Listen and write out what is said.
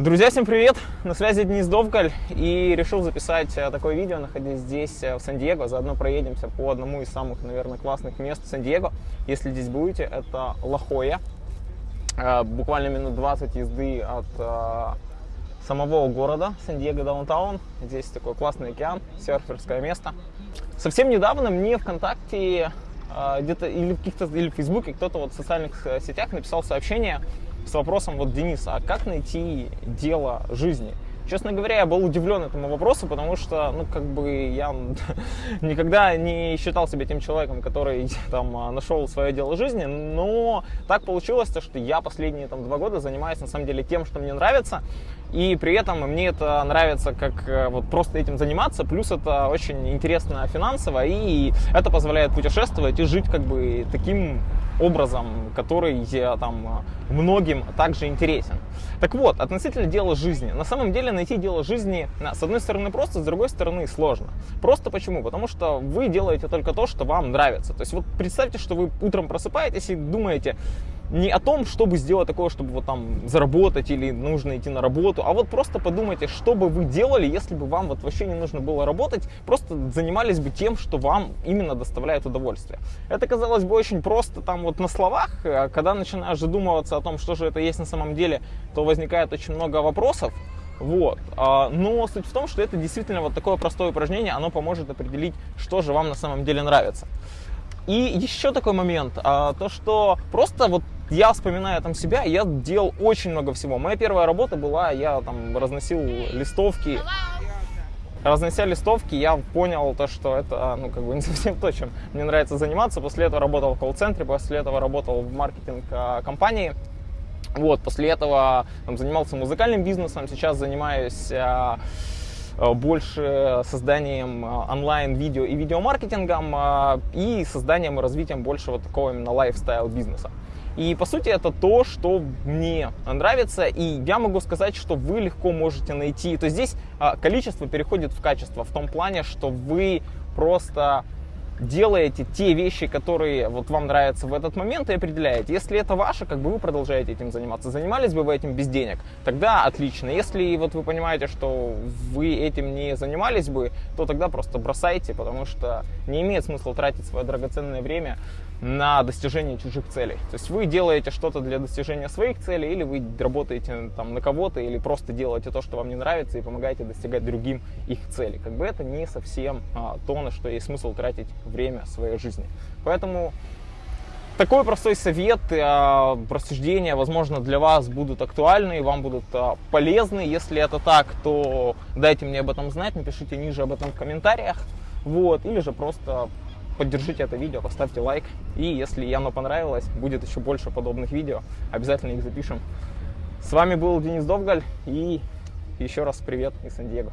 Друзья, всем привет! На связи Денис Довгаль и решил записать э, такое видео, находясь здесь, э, в Сан-Диего. Заодно проедемся по одному из самых, наверное, классных мест Сан-Диего. Если здесь будете, это Лахоя. Э, буквально минут 20 езды от самого города Сан-Диего Даунтаун. Здесь такой классный океан, серферское место. Совсем недавно мне ВКонтакте где-то или в каких-то или в Фейсбуке кто-то вот в социальных сетях написал сообщение с вопросом вот Дениса, а как найти дело жизни? Честно говоря, я был удивлен этому вопросу, потому что, ну, как бы я никогда не считал себя тем человеком, который там нашел свое дело жизни, но так получилось, что я последние там два года занимаюсь на самом деле тем, что мне нравится, и при этом мне это нравится как э, вот просто этим заниматься, плюс это очень интересно финансово, и это позволяет путешествовать и жить как бы таким образом, который там многим также интересен. Так вот, относительно дела жизни. На самом деле найти дело жизни, с одной стороны просто, с другой стороны сложно. Просто почему? Потому что вы делаете только то, что вам нравится. То есть вот представьте, что вы утром просыпаетесь и думаете, не о том, чтобы сделать такое, чтобы вот там заработать или нужно идти на работу, а вот просто подумайте, что бы вы делали, если бы вам вот вообще не нужно было работать, просто занимались бы тем, что вам именно доставляет удовольствие. Это казалось бы очень просто там вот на словах, а когда начинаешь задумываться о том, что же это есть на самом деле, то возникает очень много вопросов, вот. А, но суть в том, что это действительно вот такое простое упражнение, оно поможет определить, что же вам на самом деле нравится. И еще такой момент, а, то что просто вот я вспоминаю там себя, я делал очень много всего. Моя первая работа была, я там разносил листовки. Разнося листовки, я понял то, что это, ну, как бы не совсем то, чем мне нравится заниматься. После этого работал в колл-центре, после этого работал в маркетинг-компании. Вот, после этого там, занимался музыкальным бизнесом, сейчас занимаюсь а, а больше созданием а, онлайн-видео и видеомаркетингом а, и созданием и развитием больше вот такого именно лайфстайл бизнеса. И по сути это то, что мне нравится, и я могу сказать, что вы легко можете найти. То есть здесь количество переходит в качество, в том плане, что вы просто делаете те вещи, которые вот вам нравятся в этот момент и определяете. Если это ваше, как бы вы продолжаете этим заниматься. Занимались бы вы этим без денег, тогда отлично. Если вот вы понимаете, что вы этим не занимались бы, то тогда просто бросайте, потому что не имеет смысла тратить свое драгоценное время на достижение чужих целей. То есть вы делаете что-то для достижения своих целей, или вы работаете там на кого-то, или просто делаете то, что вам не нравится, и помогаете достигать другим их целей. Как бы это не совсем а, то, на что есть смысл тратить время своей жизни. Поэтому такой простой совет, а, рассуждения, возможно, для вас будут актуальны, вам будут а, полезны. Если это так, то дайте мне об этом знать, напишите ниже об этом в комментариях. Вот, или же просто поддержите это видео, поставьте лайк. И если оно понравилось, будет еще больше подобных видео, обязательно их запишем. С вами был Денис Довгаль и еще раз привет из Сан-Диего.